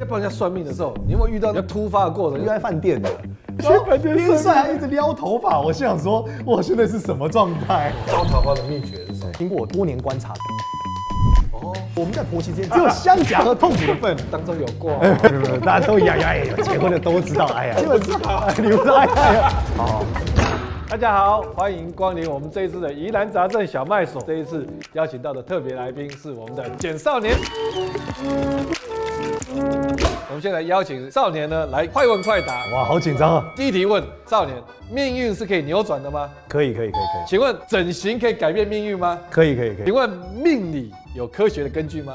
在帮人家算命的时候，你有没有遇到那突发的过程？约在饭店的，然后边算还一直撩头发，我心想说，我现在是什么状态？撩桃花的秘诀是什么？经过我多年观察，哦，我们在婆媳之间只有相夹和痛苦的份，当中有过，大家都一样，哎呀，结婚的都知道，哎呀，基本知道，你不知道，哎呀，好。大家好，欢迎光临我们这一次的宜兰杂症小卖所。这一次邀请到的特别来宾是我们的简少年。我们先来邀请少年呢来快问快答。哇，好紧张啊！第一题问少年：命运是可以扭转的吗？可以，可以，可以，可以。请问整形可以改变命运吗？可以，可以，可以。请问命理有科学的根据吗？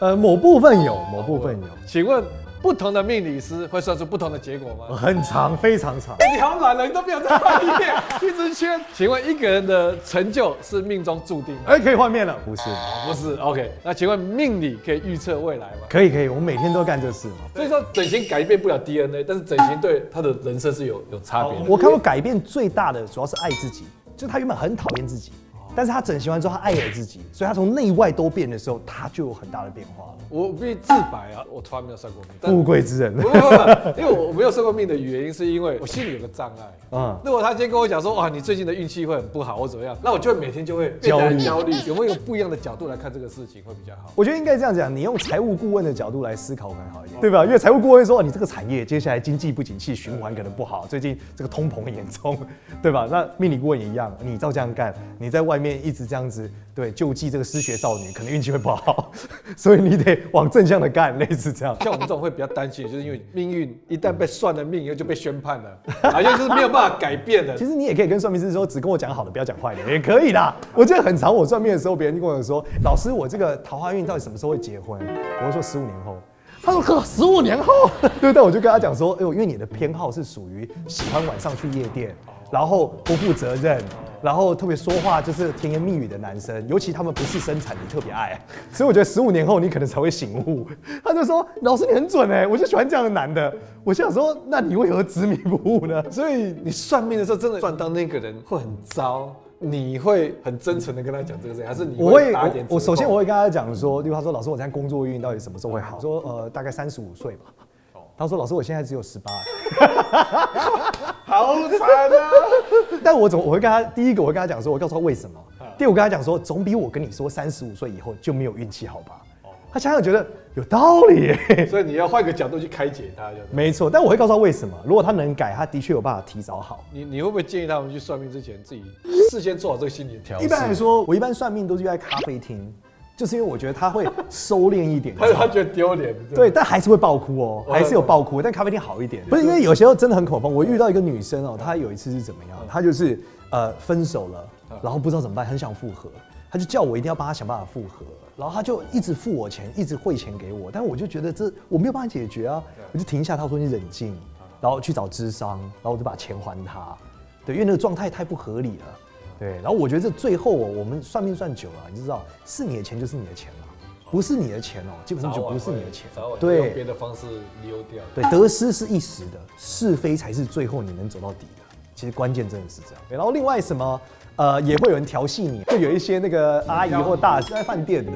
呃，某部分有，某部分有。请问？不同的命理师会算出不同的结果吗？很长，非常长。你好懒了，你都没有再换一遍，一直圈。请问一个人的成就是命中注定？哎，可以换面了？不是，不是。OK，那请问命理可以预测未来吗？可以，可以。我们每天都干这事嘛。所以说整形改变不了 DNA，但是整形对他的人生是有有差别的。我看过改变最大的，主要是爱自己，就他原本很讨厌自己。但是他整形完之后，他爱了自己，所以他从内外都变的时候，他就有很大的变化了。我必须自白啊，我从来没有算过命。富贵之人，不不不，因为我没有算过命的原因，是因为我心里有个障碍。嗯，如果他今天跟我讲说，哇，你最近的运气会很不好，或怎么样，那我就会每天就会焦虑焦虑。有没有不一样的角度来看这个事情会比较好？我觉得应该这样讲，你用财务顾问的角度来思考可能好一点，对吧？因为财务顾问说，你这个产业接下来经济不景气，循环可能不好，最近这个通膨很严重，对吧？那命理顾问也一样，你照这样干，你在外面一直这样子。对，救济这个失学少女，可能运气会不好，所以你得往正向的干，类似这样。像我们这种会比较担心，就是因为命运一旦被算了命，以后就被宣判了，好像就是没有办法改变的。其实你也可以跟算命师说，只跟我讲好的，不要讲坏的，也可以的。我记得很长，我算命的时候，别人就跟我说，老师，我这个桃花运到底什么时候会结婚？我会说十五年后。他说呵，十五年后。对，但我就跟他讲说，哎呦，因为你的偏好是属于喜欢晚上去夜店，然后不负责任。然后特别说话就是甜言蜜语的男生，尤其他们不是生产，你特别爱，所以我觉得十五年后你可能才会醒悟。他就说：“老师你很准哎，我就喜欢这样的男的。”我想说：“那你为何执迷不悟呢？”所以你算命的时候真的算到那个人会很糟，你会很真诚的跟他讲这个事情，还是你我会打点？我首先我会跟他讲说，例如他说：“老师，我现在工作运到底什么时候会好？”说：“呃，大概三十五岁吧。”他说：“老师，我现在只有十八。”好惨啊！但我怎么我会跟他第一个我会跟他讲说，我告诉他为什么。第二我跟他讲说，总比我跟你说三十五岁以后就没有运气好吧？他想想觉得有道理，所以你要换个角度去开解他。没错，但我会告诉他为什么。如果他能改，他的确有办法提早好。你你会不会建议他们去算命之前自己事先做好这个心理调一般来说，我一般算命都是在咖啡厅。就是因为我觉得他会收敛一点，他他觉得丢脸，对，但还是会爆哭哦，还是有爆哭，但咖啡店好一点，不是因为有些时候真的很恐慌。我遇到一个女生哦，她有一次是怎么样？她就是呃分手了，然后不知道怎么办，很想复合，她就叫我一定要帮她想办法复合，然后她就一直付我钱，一直汇钱给我，但我就觉得这我没有办法解决啊，我就停下，她说你冷静，然后去找智商，然后我就把钱还她，对，因为那个状态太不合理了。对，然后我觉得这最后哦，我们算命算久了，你知道，是你的钱就是你的钱了，不是你的钱哦，基本上就不是你的钱。对，用别的方式溜掉。对，得失是一时的，是非才是最后你能走到底的。其实关键真的是这样。然后另外什么，呃，也会有人调戏你，会有一些那个阿姨或大在饭店的，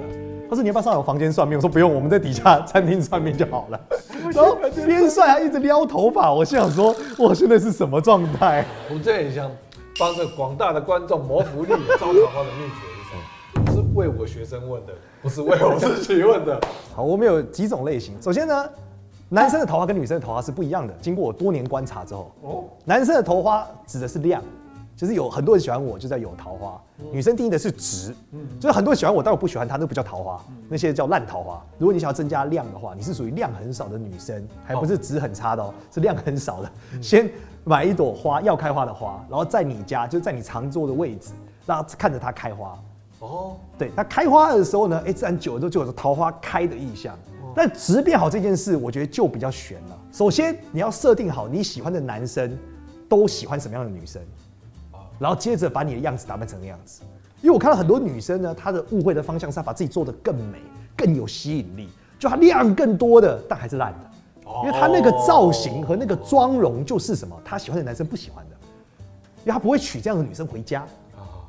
他说你要不要上我房间算命？我说不用，我们在底下餐厅算命就好了。然后边帅还一直撩头发，我心想说，我现在是什么状态？我这很像。帮着广大的观众谋福利，招桃花的秘诀是什么？是为我学生问的，不是为我自己问的。好，我们有几种类型。首先呢，男生的桃花跟女生的桃花是不一样的。经过我多年观察之后，哦，男生的桃花指的是量，就是有很多人喜欢我，就在有桃花。女生定义的是值，嗯，就是很多人喜欢我，但我不喜欢他，那不叫桃花，那些叫烂桃花。如果你想要增加量的话，你是属于量很少的女生，还不是值很差的哦，是量很少的。先。买一朵花，要开花的花，然后在你家，就在你常坐的位置，让看着它开花。哦，对，它开花的时候呢，哎，自然久了之后就有桃花开的意象。但直变好这件事，我觉得就比较悬了。首先你要设定好你喜欢的男生都喜欢什么样的女生，然后接着把你的样子打扮成那样子。因为我看到很多女生呢，她的误会的方向是她把自己做的更美、更有吸引力，就她量更多的，但还是烂的。因为她那个造型和那个妆容就是什么，她喜欢的男生不喜欢的，因为她不会娶这样的女生回家。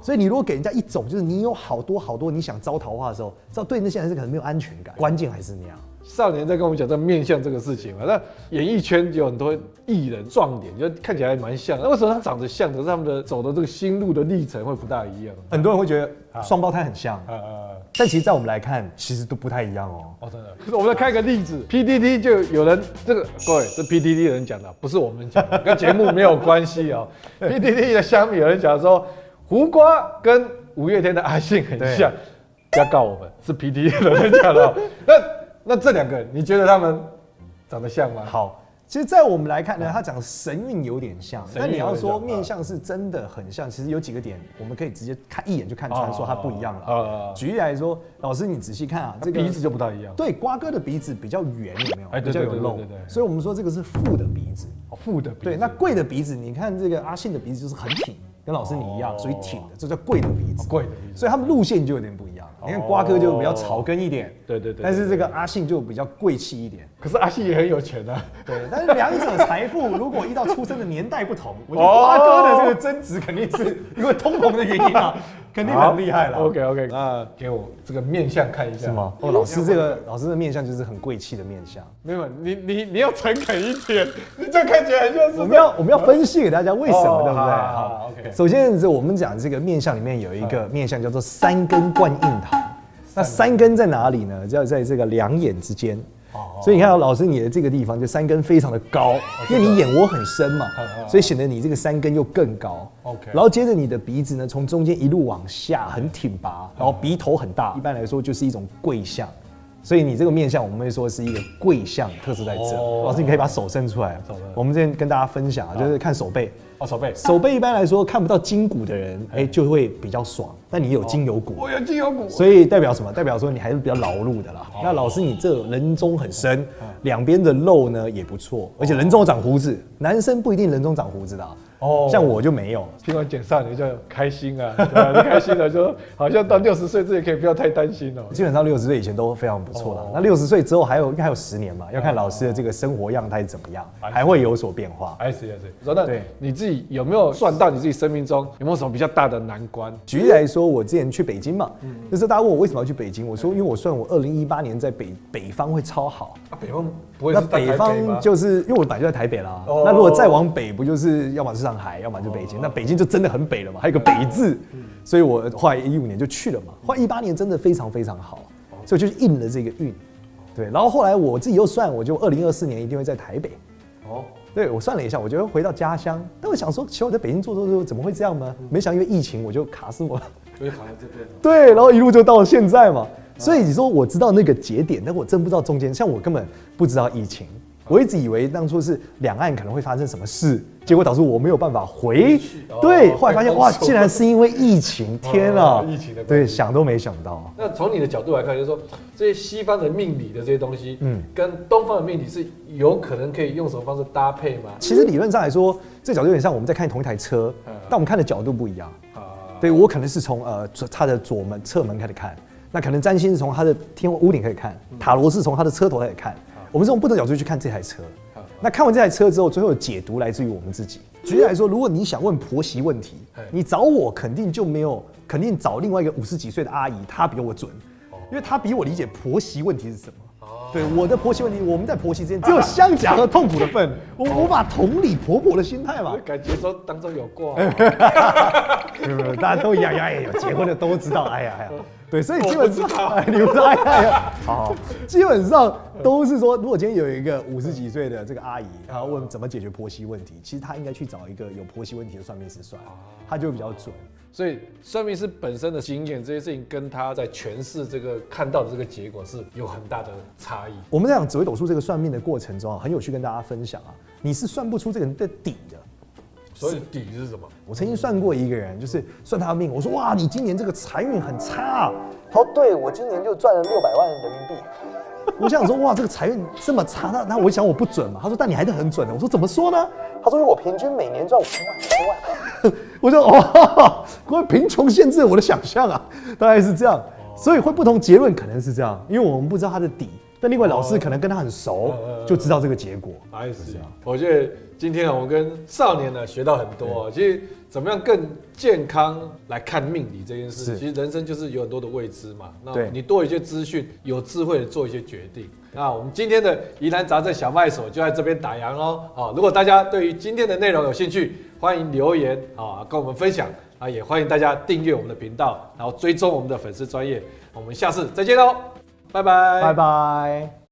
所以你如果给人家一种就是你有好多好多你想招桃花的时候，知道对那些男生可能没有安全感。关键还是那样，少年在跟我们讲这面相这个事情嘛。那演艺圈有很多艺人撞脸，就看起来蛮像。那为什么他长得像，可是他们的走的这个心路的历程会不大一样？很多人会觉得双胞胎很像，但其实在我们来看，其实都不太一样哦。哦，真的。可是我们再看一个例子，PDD 就有人这个各位，这 PDD 的人讲的，不是我们讲，的，跟节目没有关系哦。PDD 的相比有人讲说，胡瓜跟五月天的阿信很像。不要告我们是 P D 的人讲的，那那这两个你觉得他们长得像吗？好，其实，在我们来看呢，他讲神韵有点像，那你要说面相是真的很像，其实有几个点我们可以直接看一眼就看穿，说他不一样了。举例来说，老师你仔细看啊，这个鼻子就不太一样。对，瓜哥的鼻子比较圆，有没有？哎，比较有肉。对对对。所以我们说这个是富的鼻子。哦，富的。对，那贵的鼻子，你看这个阿信的鼻子就是很挺。跟老师你一样，属于挺的，这叫贵的鼻子。贵的鼻子，所以他们路线就有点不一样。你看瓜哥就比较草根一点，对对对。但是这个阿信就比较贵气一点。可是阿信也很有钱啊。对，但是两者财富如果依照出生的年代不同，我觉得瓜哥的这个增值肯定是因为通膨的原因啊。肯定很厉害了。OK OK，那给我这个面相看一下。是吗？哦，老师这个老师的面相就是很贵气的面相。没有，你你你要诚恳一点，你这看起来很像是。我们要我们要分析给大家为什么，对不对？好，OK。首先是我们讲这个面相里面有一个面相叫做三根贯印堂。那三根在哪里呢？就要在这个两眼之间。所以你看，老师你的这个地方就三根非常的高，因为你眼窝很深嘛，所以显得你这个三根又更高。OK，然后接着你的鼻子呢，从中间一路往下很挺拔，然后鼻头很大，一般来说就是一种贵相。所以你这个面相，我们会说是一个贵相，特色在这。老师，你可以把手伸出来。我们这边跟大家分享啊，就是看手背。哦，手背。手背一般来说看不到筋骨的人，哎，就会比较爽。但你有筋有骨。我有筋有骨。所以代表什么？代表说你还是比较劳碌的啦。那老师，你这人中很深，两边的肉呢也不错，而且人中长胡子，男生不一定人中长胡子的。哦，像我就没有，听完减少你就开心啊，开心的，就好像到六十岁，这也可以不要太担心哦。基本上六十岁以前都非常不错了，那六十岁之后还有应该还有十年嘛，要看老师的这个生活样态怎么样，还会有所变化。哎是还是，说那对你自己有没有算到你自己生命中有没有什么比较大的难关？举例来说，我之前去北京嘛，就是大家问我为什么要去北京，我说因为我算我二零一八年在北北方会超好。啊，北方不会那北方就是因为我本来就在台北啦，哦。那如果再往北不就是要么是上海，要么就北京。那北京就真的很北了嘛，还有个北字，嗯。所以我后来一五年就去了嘛。后来一八年真的非常非常好，所以就是应了这个运。对，然后后来我自己又算，我就二零二四年一定会在台北。哦，对我算了一下，我觉得回到家乡。但我想说，其实我在北京做做做，怎么会这样呢？没想因为疫情，我就卡死我了。所以卡在这边。对，然后一路就到现在嘛。所以你说我知道那个节点，但我真不知道中间。像我根本不知道疫情。我一直以为当初是两岸可能会发生什么事，结果导致我没有办法回。对，后来发现哇，竟然是因为疫情！天啊，疫情的对，想都没想到。那从你的角度来看，就是说这些西方的命理的这些东西，嗯，跟东方的命理是有可能可以用什么方式搭配吗？其实理论上来说，这角度有点像我们在看同一台车，但我们看的角度不一样。啊，对我可能是从呃它的左门侧门开始看，那可能占星是从它的天屋顶开始看，塔罗是从它的车头开始看。我们是从不同角度去看这台车，那看完这台车之后，最后的解读来自于我们自己。举例来说，如果你想问婆媳问题，你找我肯定就没有，肯定找另外一个五十几岁的阿姨，她比我准，因为她比我理解婆媳问题是什么。对我的婆媳问题，我们在婆媳之间只有相夹和痛苦的份，我无法同理婆婆的心态嘛。感觉说当中有过，大家都一样，哎呀，结婚的都知道，哎呀哎呀。对，所以基本上你们说哎呀，好，基本上都是说，如果今天有一个五十几岁的这个阿姨，她问怎么解决婆媳问题，其实她应该去找一个有婆媳问题的算命师算，她就比较准。所以算命师本身的经验，这些事情跟他在诠释这个看到的这个结果是有很大的差异。我们在讲紫微斗数这个算命的过程中啊，很有趣跟大家分享啊，你是算不出这个人的底的。所以底是什么？我曾经算过一个人，就是算他的命。我说哇，你今年这个财运很差。他说对，我今年就赚了六百万人民币。我想说哇，这个财运这么差，那那我想我不准嘛。他说但你还是很准的。我说怎么说呢？他说我平均每年赚五千万、五千万。我说哦，因为贫穷限制了我的想象啊，大概是这样。所以会不同结论可能是这样，因为我们不知道他的底。但另外老师可能跟他很熟，就知道这个结果。哎，是啊。我觉得今天啊，我跟少年呢学到很多。其实怎么样更健康来看命理这件事，其实人生就是有很多的未知嘛。那你多一些资讯，有智慧的做一些决定。那我们今天的疑难杂症小麦所就在这边打烊喽。好，如果大家对于今天的内容有兴趣，欢迎留言啊，跟我们分享啊，也欢迎大家订阅我们的频道，然后追踪我们的粉丝专业。我们下次再见喽。拜拜，拜拜。